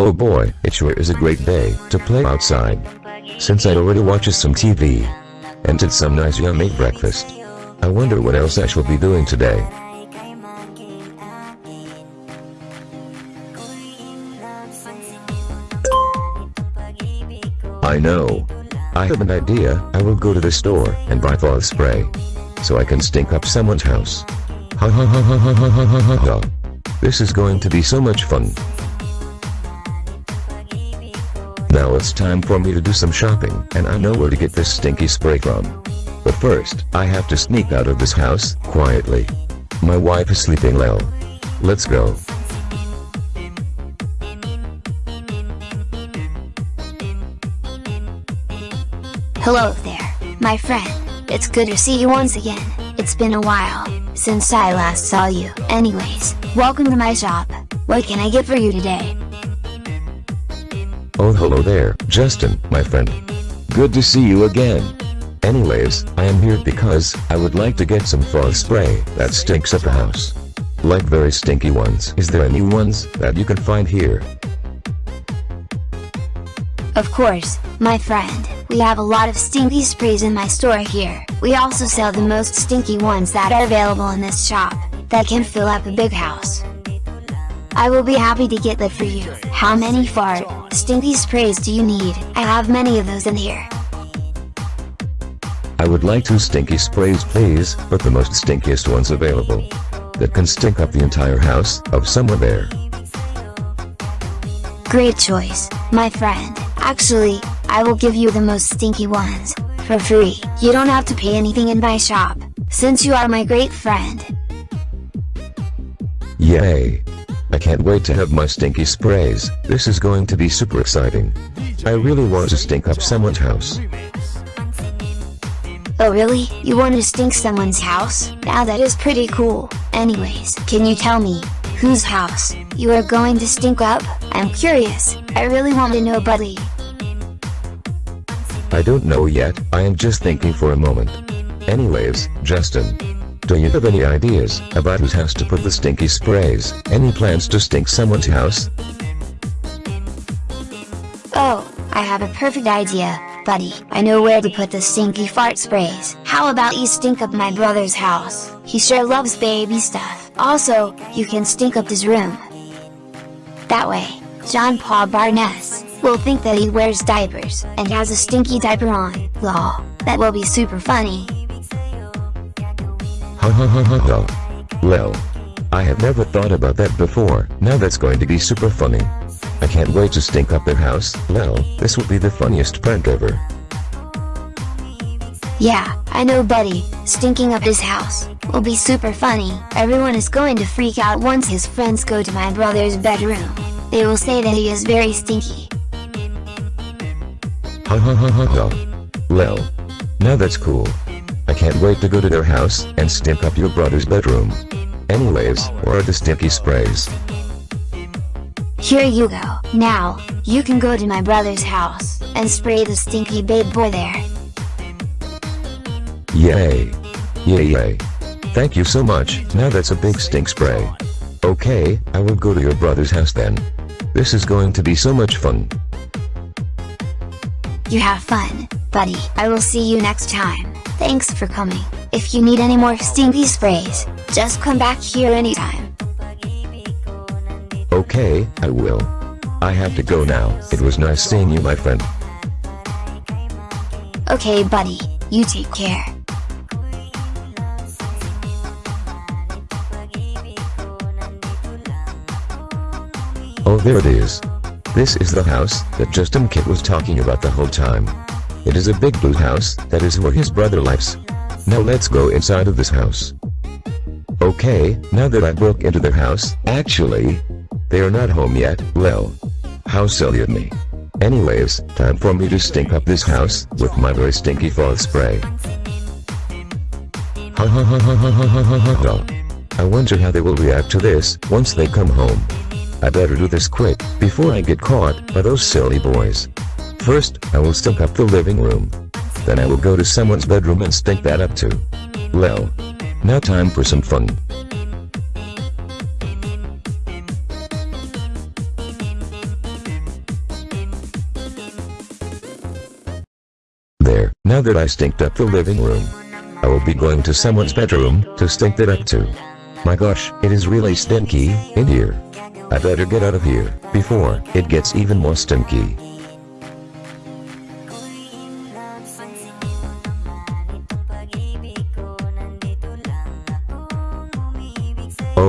Oh boy, it sure is a great day to play outside. Since I already watched some TV and did some nice yummy breakfast. I wonder what else I shall be doing today. I know. I have an idea, I will go to the store and buy fall spray. So I can stink up someone's house. Ha ha ha ha ha ha ha ha ha ha. This is going to be so much fun. Now it's time for me to do some shopping, and I know where to get this stinky spray from. But first, I have to sneak out of this house, quietly. My wife is sleeping well. Let's go. Hello there, my friend. It's good to see you once again. It's been a while since I last saw you. Anyways, welcome to my shop. What can I get for you today? Oh hello there, Justin, my friend. Good to see you again. Anyways, I am here because I would like to get some fall spray that stinks up the house. Like very stinky ones. Is there any ones that you can find here? Of course, my friend, we have a lot of stinky sprays in my store here. We also sell the most stinky ones that are available in this shop, that can fill up a big house. I will be happy to get that for you. How many fart, stinky sprays do you need? I have many of those in here. I would like two stinky sprays please, but the most stinkiest ones available. That can stink up the entire house of someone there. Great choice, my friend. Actually, I will give you the most stinky ones, for free. You don't have to pay anything in my shop, since you are my great friend. Yay! I can't wait to have my stinky sprays, this is going to be super exciting. I really want to stink up someone's house. Oh really? You want to stink someone's house? Now that is pretty cool. Anyways, can you tell me, whose house, you are going to stink up? I'm curious, I really want to know buddy. I don't know yet, I am just thinking for a moment. Anyways, Justin. Do you have any ideas about whose house to put the stinky sprays? Any plans to stink someone's house? Oh, I have a perfect idea, buddy. I know where to put the stinky fart sprays. How about you stink up my brother's house? He sure loves baby stuff. Also, you can stink up his room. That way, John Paul Barnes will think that he wears diapers and has a stinky diaper on. Lol, that will be super funny. Ha ha ha ha ha. Lel. I have never thought about that before, now that's going to be super funny. I can't wait to stink up their house, lel, this will be the funniest prank ever. Yeah, I know buddy, stinking up his house, will be super funny. Everyone is going to freak out once his friends go to my brother's bedroom. They will say that he is very stinky. Ha ha ha ha ha. Lel. Now that's cool. Can't wait to go to their house and stink up your brother's bedroom. Anyways, where are the stinky sprays? Here you go. Now, you can go to my brother's house, and spray the stinky babe boy there. Yay! Yay yay! Thank you so much, now that's a big stink spray. Okay, I will go to your brother's house then. This is going to be so much fun. You have fun, buddy. I will see you next time. Thanks for coming. If you need any more stinky sprays, just come back here anytime. Okay, I will. I have to go now. It was nice seeing you my friend. Okay buddy, you take care. Oh there it is. This is the house that Justin Kit was talking about the whole time. It is a big blue house, that is where his brother lives. Now let's go inside of this house. Okay, now that I broke into their house, actually, they are not home yet, lel. How silly of me. Anyways, time for me to stink up this house, with my very stinky fall spray. Ha ha ha ha ha ha ha ha ha ha. I wonder how they will react to this, once they come home. I better do this quick, before I get caught by those silly boys. First, I will stink up the living room. Then I will go to someone's bedroom and stink that up too. Well. Now time for some fun. There, now that I stinked up the living room. I will be going to someone's bedroom to stink that up too. My gosh, it is really stinky in here. I better get out of here before it gets even more stinky.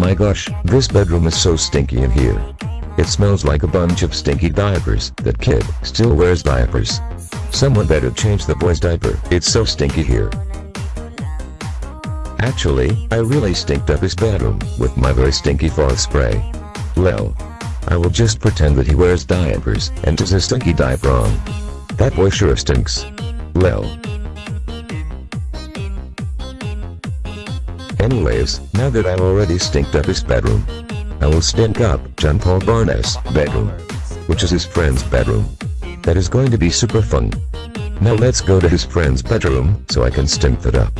My gosh, this bedroom is so stinky in here. It smells like a bunch of stinky diapers. That kid still wears diapers. Someone better change the boy's diaper. It's so stinky here. Actually, I really stinked up his bedroom with my very stinky fart spray. Lel. I will just pretend that he wears diapers and is a stinky diaper on. That boy sure stinks. Lel. Anyways, now that I've already stinked up his bedroom, I will stink up John Paul Barnes' bedroom, which is his friend's bedroom. That is going to be super fun. Now let's go to his friend's bedroom so I can stink that up.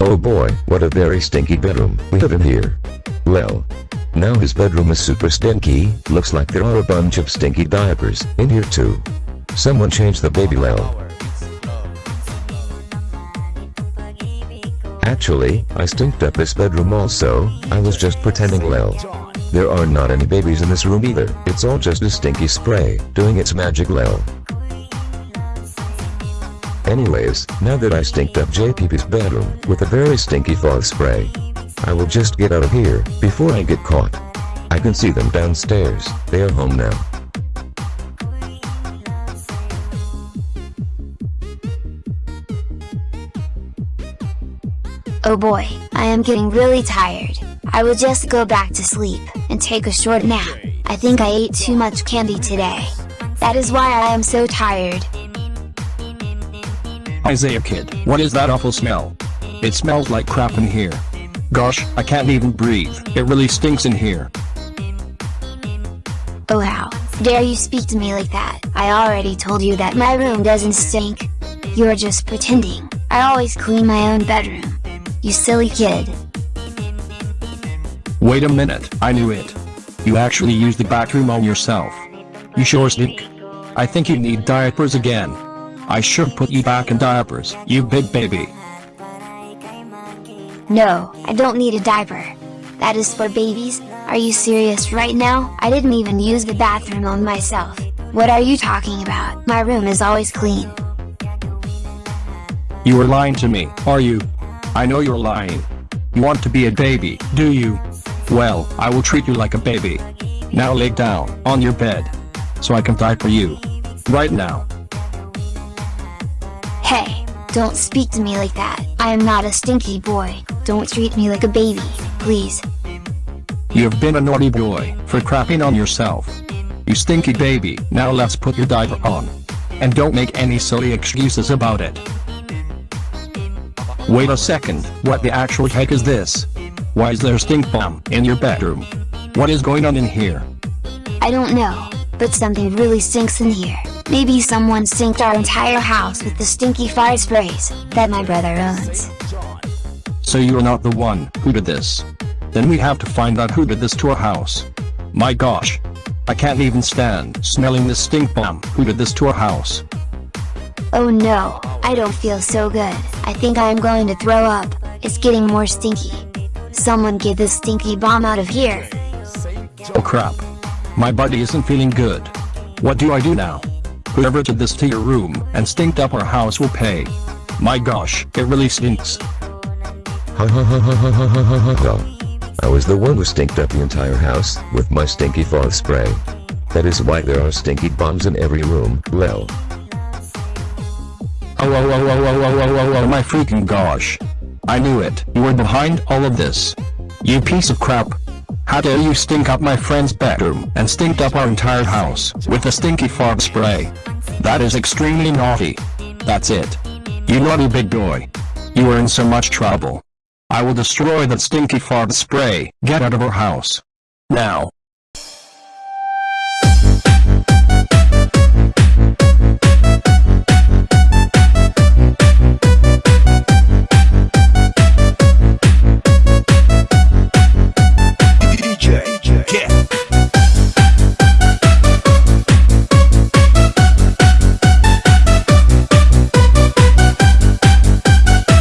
Oh boy, what a very stinky bedroom we have in here. Well, now his bedroom is super stinky, looks like there are a bunch of stinky diapers in here too. Someone change the baby Lel. Actually, I stinked up this bedroom also, I was just pretending Lel. There are not any babies in this room either, it's all just a stinky spray, doing its magic Lel. Anyways, now that I stinked up JPB's bedroom with a very stinky fog spray, I will just get out of here before I get caught. I can see them downstairs, they are home now. Oh boy, I am getting really tired. I will just go back to sleep, and take a short nap. I think I ate too much candy today. That is why I am so tired. Isaiah kid, what is that awful smell? It smells like crap in here. Gosh, I can't even breathe, it really stinks in here. Oh how dare you speak to me like that? I already told you that my room doesn't stink. You're just pretending. I always clean my own bedroom. You silly kid. Wait a minute, I knew it. You actually used the bathroom on yourself. You sure stink. I think you need diapers again. I should put you back in diapers, you big baby. No, I don't need a diaper. That is for babies, are you serious right now? I didn't even use the bathroom on myself. What are you talking about? My room is always clean. You are lying to me, are you? I know you're lying. You want to be a baby, do you? Well, I will treat you like a baby. Now lay down, on your bed. So I can diaper you. Right now. Don't speak to me like that. I am not a stinky boy. Don't treat me like a baby, please. You've been a naughty boy, for crapping on yourself. You stinky baby, now let's put your diaper on. And don't make any silly excuses about it. Wait a second, what the actual heck is this? Why is there a stink bomb in your bedroom? What is going on in here? I don't know, but something really stinks in here. Maybe someone stinked our entire house with the stinky fire sprays that my brother owns. So you're not the one who did this. Then we have to find out who did this to our house. My gosh. I can't even stand smelling this stink bomb. Who did this to our house? Oh no, I don't feel so good. I think I am going to throw up. It's getting more stinky. Someone get this stinky bomb out of here. Oh crap. My body isn't feeling good. What do I do now? Whoever did this to your room and stinked up our house will pay. My gosh, it really stinks. Ha ha ha ha ha ha ha ha ha. I was the one who stinked up the entire house with my stinky fog spray. That is why there are stinky bombs in every room, lel. Oh, oh, oh, oh, oh, oh, oh, oh, oh, my freaking gosh. I knew it. You were behind all of this. You piece of crap. How dare you stink up my friend's bedroom and stinked up our entire house with a stinky fog spray. That is extremely naughty. That's it. You naughty big boy. You are in so much trouble. I will destroy that stinky fog spray. Get out of our house. Now.